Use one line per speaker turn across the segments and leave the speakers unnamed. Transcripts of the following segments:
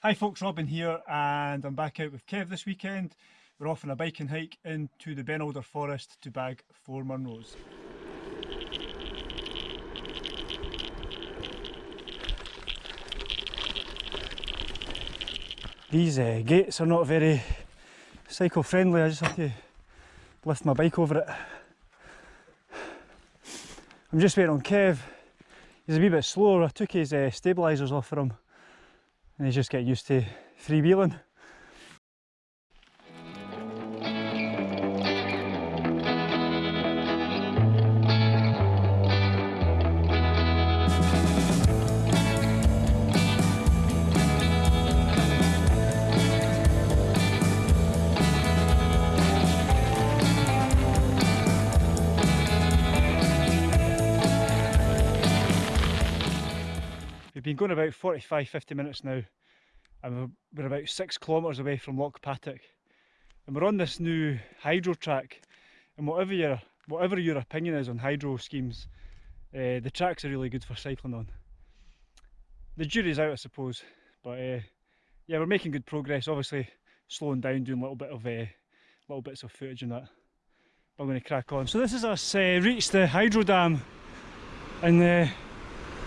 Hi folks, Robin here and I'm back out with Kev this weekend. We're off on a biking hike into the Ben Alder Forest to bag four Munros. These uh, gates are not very cycle friendly, I just have to lift my bike over it. I'm just waiting on Kev. He's a wee bit slower. I took his uh, stabilisers off for him and he's just getting used to freewheeling. Going about 45-50 minutes now and we're about six kilometres away from Loch Pattack and we're on this new hydro track and whatever your whatever your opinion is on hydro schemes uh, the tracks are really good for cycling on. The jury's out I suppose but uh, yeah we're making good progress obviously slowing down doing a little bit of uh, little bits of footage and that but I'm going to crack on. So this is us uh, reached the hydro dam and uh,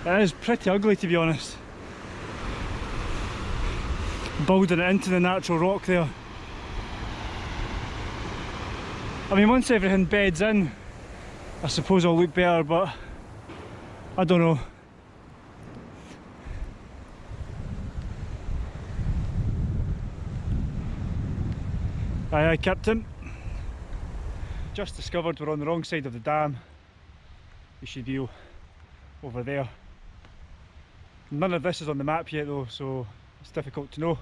it is pretty ugly to be honest. Building it into the natural rock there. I mean once everything beds in I suppose it'll look better but I don't know. Aye aye Captain. Just discovered we're on the wrong side of the dam. We should be over there. None of this is on the map yet though, so it's difficult to know.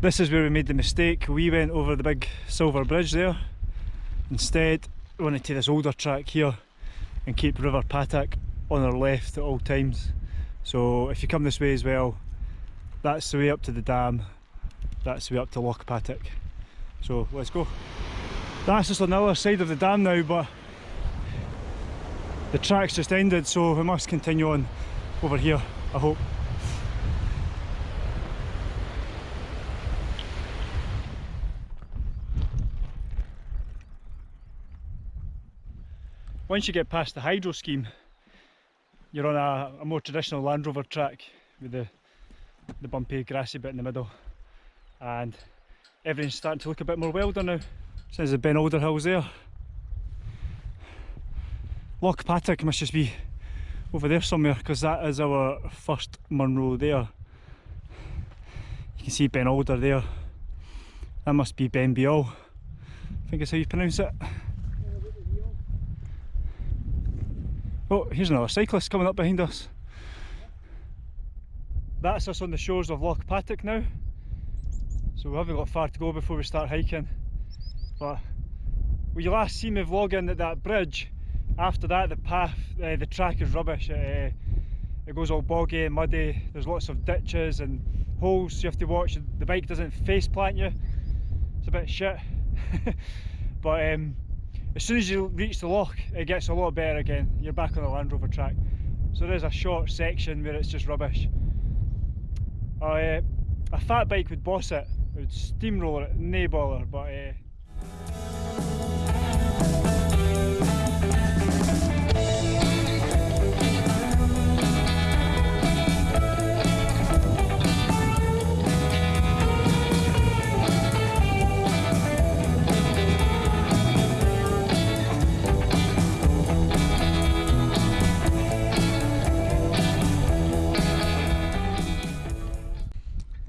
This is where we made the mistake. We went over the big silver bridge there. Instead, we wanted to this older track here and keep River Pattack on our left at all times. So if you come this way as well, that's the way up to the dam, that's the way up to Loch Pattack. So let's go. That's just on the other side of the dam now, but the track's just ended so we must continue on over here I hope. Once you get past the hydro scheme you're on a, a more traditional Land Rover track with the, the bumpy grassy bit in the middle and everything's starting to look a bit more wilder now since the Ben Alder Hills there Loch Pattack must just be over there somewhere because that is our first Munro there. You can see Ben Alder there. That must be Ben Biol. I think that's how you pronounce it. Oh, here's another cyclist coming up behind us. That's us on the shores of Loch Pattack now. So we haven't got far to go before we start hiking. But you last see me vlogging at that bridge after that the path uh, the track is rubbish. It, uh, it goes all boggy and muddy there's lots of ditches and holes you have to watch. The bike doesn't face plant you. It's a bit shit. But um, as soon as you reach the loch it gets a lot better again. You're back on the Land Rover track. So there's a short section where it's just rubbish. Uh, a fat bike would boss it, it would steamroller it, no bother but uh,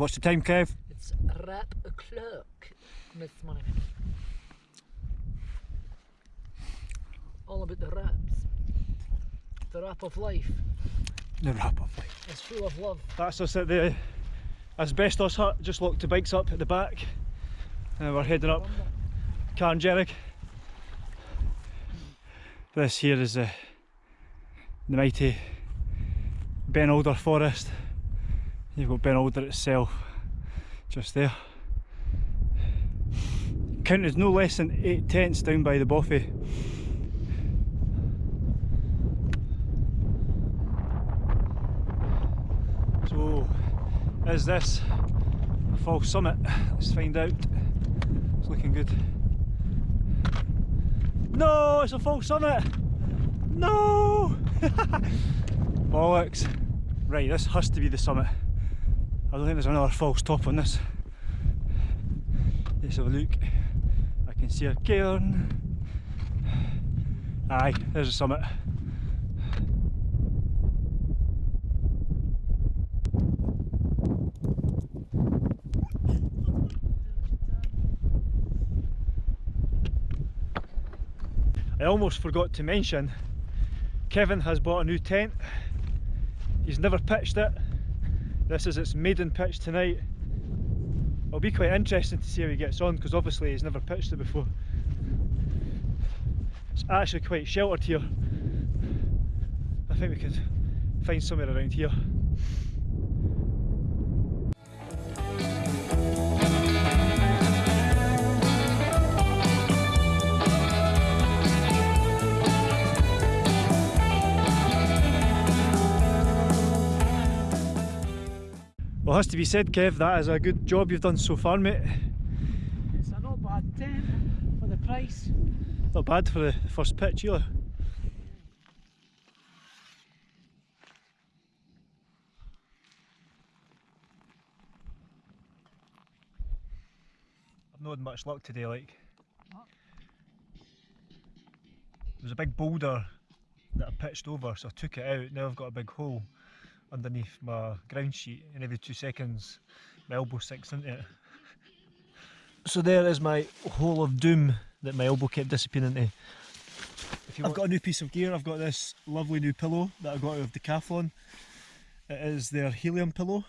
What's the time, Kev?
It's rap o'clock. All about the raps. The rap of life.
The rap of life.
It's full of love.
That's us at the asbestos hut, just locked the bikes up at the back. And we're heading up Carn Dearg. This here is the, the mighty Ben Alder Forest. You've got Ben Alder itself just there. Count is no less than eight tents down by the. So So, is this a false summit? Let's find out. It's looking good. No, it's a false summit! No! Bollocks. Right, this has to be the summit. I don't think there's another false top on this. Let's have a look. I can see a cairn. Aye, there's a summit. I almost forgot to mention Kevin has bought a new tent. He's never pitched it. This is its maiden pitch tonight. It'll be quite interesting to see how he gets on because obviously he's never pitched it before. It's actually quite sheltered here. I think we could find somewhere around here. Well, has to be said, Kev, that is a good job you've done so far, mate.
It's a not bad tent for the price.
Not bad for the first pitch either. I've not had much luck today, like.
What?
There was a big boulder that I pitched over, so I took it out. Now I've got a big hole underneath my ground sheet, and every two seconds my elbow sinks into it. So there is my hole of doom that my elbow kept disappearing into. I've got a new piece of gear. I've got this lovely new pillow that I got out of Decathlon. It is their helium pillow.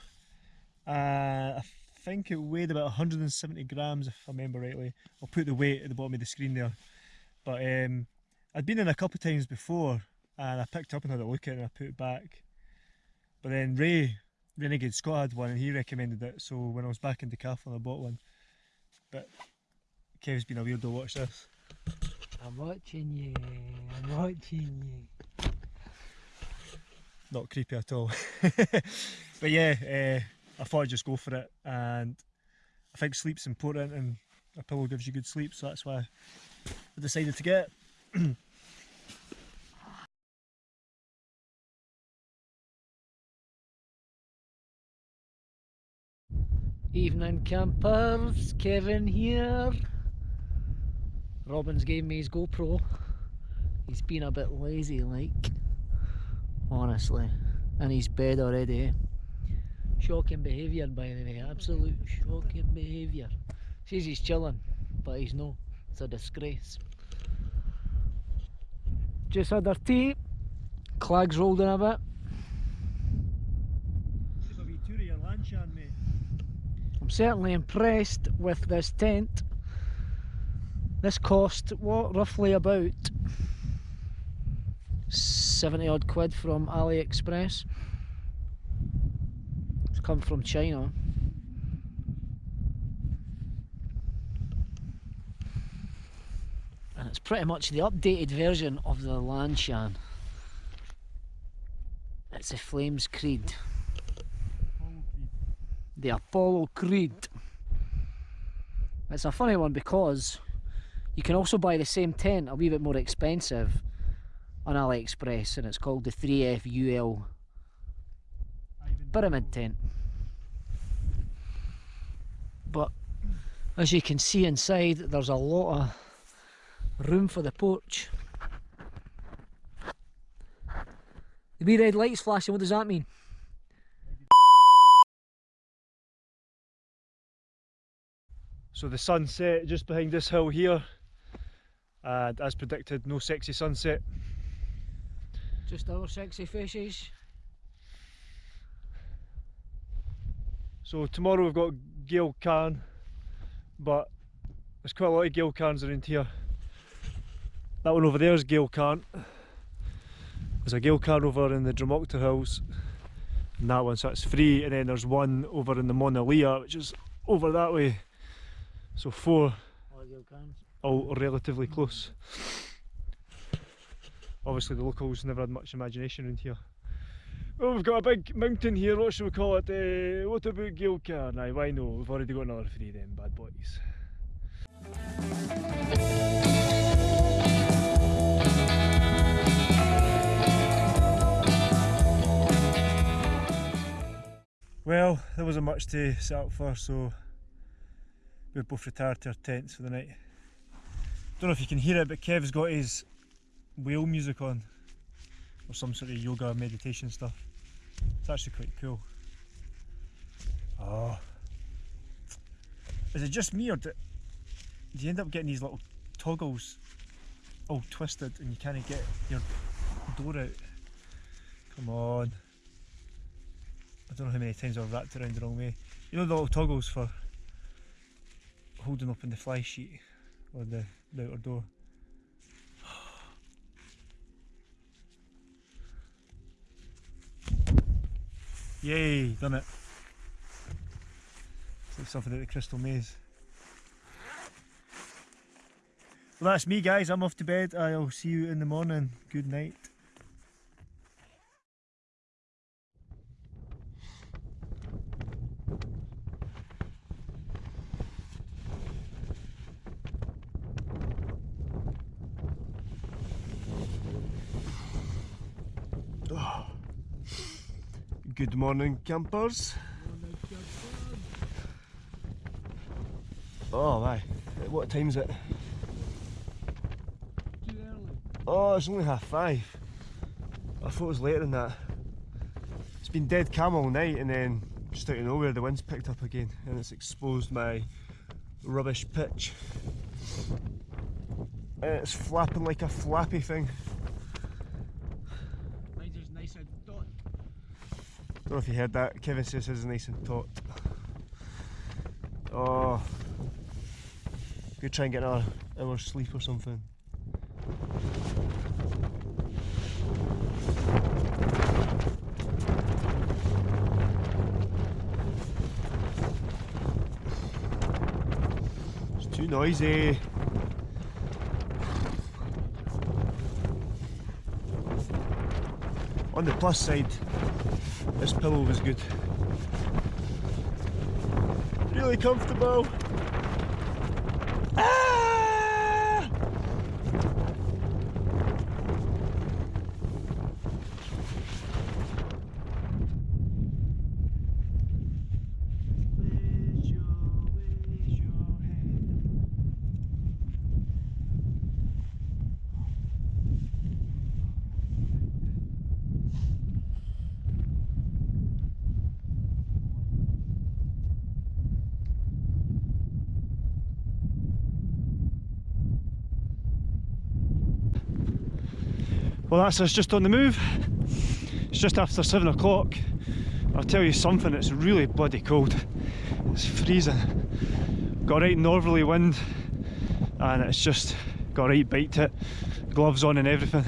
Uh, I think it weighed about 170 grams, if I remember rightly. I'll put the weight at the bottom of the screen there. But um, I'd been in a couple of times before, and I picked up and had a look at it, and I put it back. But then Ray, Renegade Scott had one, and he recommended it. So when I was back in Decathlon, I bought one. But Kev's been a weirdo. Watch this.
I'm watching you. I'm watching you.
not creepy at all. but yeah, uh, I thought I'd just go for it, and I think sleep's important, and a pillow gives you good sleep, so that's why I decided to get
Evening campers, Kevin here. Robin's gave me his GoPro. He's been a bit lazy like, honestly. And he's bed already. Shocking behaviour by the way, absolute shocking behaviour. Says he's chilling, but he's no. It's a disgrace. Just had our tea. Clags rolled in a bit. I'm certainly impressed with this tent. This cost what roughly about 70 odd quid from AliExpress. It's come from China. And it's pretty much the updated version of the Lanshan. It's a Flames Creed the Apollo Creed. It's a funny one because you can also buy the same tent a wee bit more expensive on AliExpress and it's called the 3FUL Pyramid tent. But as you can see inside there's a lot of room for the porch. The wee red lights flashing, what does that mean?
So the sunset just behind this hill here, and as predicted, no sexy sunset.
Just our sexy faces.
So tomorrow we've got Gale Cairn, but there's quite a lot of Gale Cairns around here. That one over there is Gale Cairn. There's a Gale Cairn over in the Drumochter Hills, and that one, so it's free, and then there's one over in the Monadhliath, which is over that way. So four, all relatively close. Obviously the locals never had much imagination around here. Well, we've got a big mountain here, what should we call it? Uh, what about Gailcar? Now, why no? We've already got another three then, bad boys. Well, there wasn't much to set up for, so we both retired to our tents for the night. Don't know if you can hear it, but Kev's got his whale music on, or some sort of yoga meditation stuff. It's actually quite cool. Oh. Is it just me or do, do you end up getting these little toggles all twisted and you can't get your door out? Come on. I don't know how many times I've wrapped around the wrong way. You know the little toggles for holding up in the fly sheet or the, the outer door. Yay, done it. It's like something of the Crystal Maze. Well that's me guys, I'm off to bed. I'll see you in the morning. Good night.
Morning, campers. Oh, my. Uh, what time is it?
Too early.
Oh, it's only half five. I thought it was later than that. It's been dead calm all night, and then just out of nowhere, the wind's picked up again, and it's exposed my rubbish pitch. And it's flapping like a flappy thing.
Mine's just nice and taut.
Don't know if you heard that. Kevin says is nice and taut. Oh. Go try and get another hour's sleep or something. It's too noisy. On the plus side, this pillow was good. Really comfortable. Ah!
Where's your, where's your head? Well, that's us just on the move. It's just after seven o'clock. I'll tell you something, it's really bloody cold. It's freezing. Got a right northerly wind and it's just got a right bite to it. Gloves on and everything.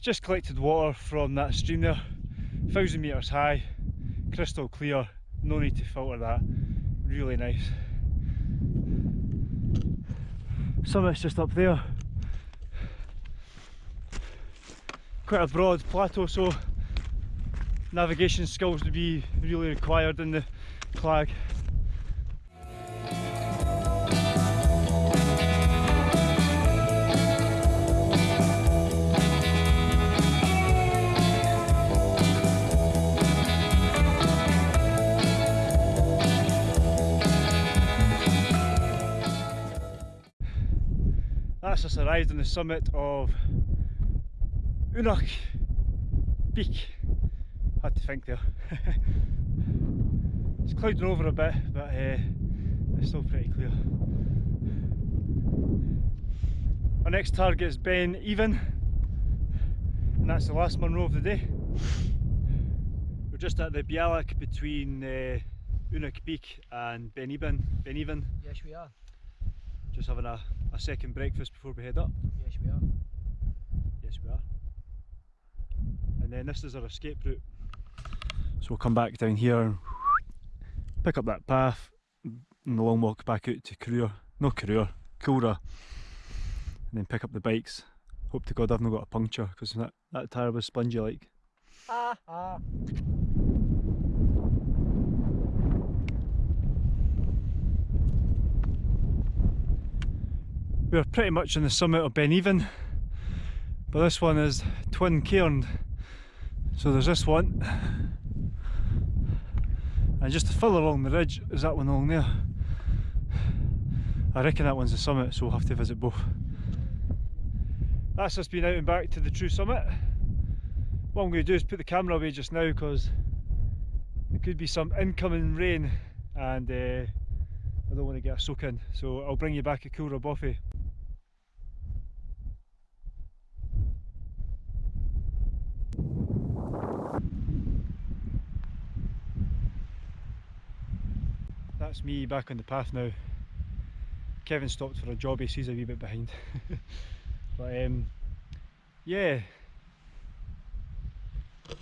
Just collected water from that stream there, thousand metres high, crystal clear, no need to filter that, really nice. Summit's just up there. Quite a broad plateau so navigation skills would be really required in the Clag. Us arrived on the summit of Aonach Beag. Had to think there. it's clouding over a bit, but uh, it's still pretty clear. Our next target is Ben Even, and that's the last Munro of the day. We're just at the bealach between uh, Beag and Ben Even. Ben Even.
Yes, we are.
Just having a, a second breakfast before we head up.
Yes, we are.
Yes, we are. And then this is our escape route. So we'll come back down here and pick up that path and the long walk back out to Corrour, no Corrour, Culra, and then pick up the bikes. Hope to God I've not got a puncture because that, that tyre was spongy like.
Ah, ah.
We're pretty much on the summit of Ben Even, but this one is twin cairned. So there's this one, and just further along the ridge is that one along there. I reckon that one's the summit, so we'll have to visit both. That's us been out and back to the true summit. What I'm going to do is put the camera away just now because there could be some incoming rain and uh, I don't want to get a soak in. So I'll bring you back at Culra Bothy. That's me back on the path now. Kevin stopped for a job, he sees a wee bit behind. but um, yeah,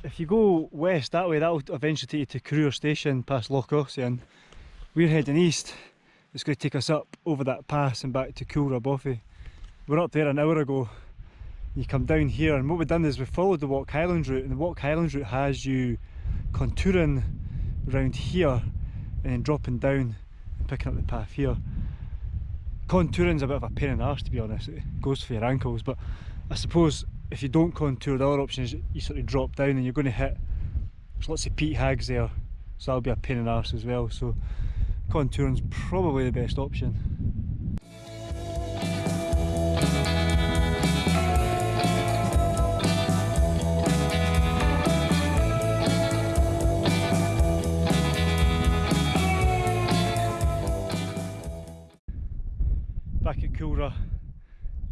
if you go west that way, that'll eventually take you to Corrour Station past Loch Ossian. We're heading east. It's going to take us up over that pass and back to Culra Bothy. We're up there an hour ago. You come down here, and what we've done is we've followed the Walk Highlands route, and the Walk Highlands route has you contouring around here and then dropping down and picking up the path here. Contouring's a bit of a pain in the arse to be honest, it goes for your ankles, but I suppose if you don't contour, the other option is you sort of drop down and you're going to hit, there's lots of peat hags there, so that'll be a pain in the arse as well, so contouring's probably the best option.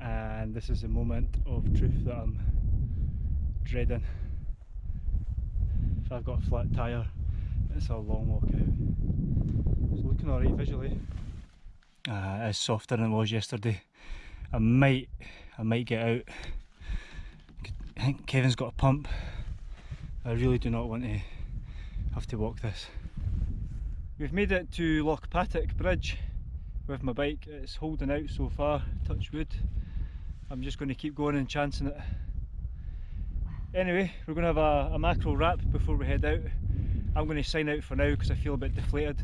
And this is the moment of truth that I'm dreading. If I've got a flat tyre, it's a long walk out. It's looking alright visually. Uh, it's softer than it was yesterday. I might, I might get out. I think Kevin's got a pump. I really do not want to have to walk this. We've made it to Loch Patrick Bridge with my bike. It's holding out so far, touch wood. I'm just going to keep going and chancing it. Anyway, we're going to have a, a mackerel wrap before we head out. I'm going to sign out for now because I feel a bit deflated.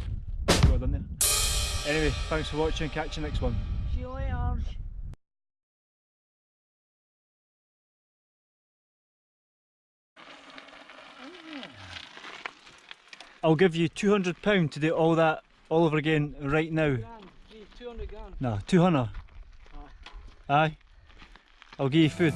Well done there. Anyway, thanks for watching, catch you next one.
See you later.
I'll give you £200 to do all that all over again right now.
Grand. Gee, 200 grand.
No, 200 Aye. I'll give you food.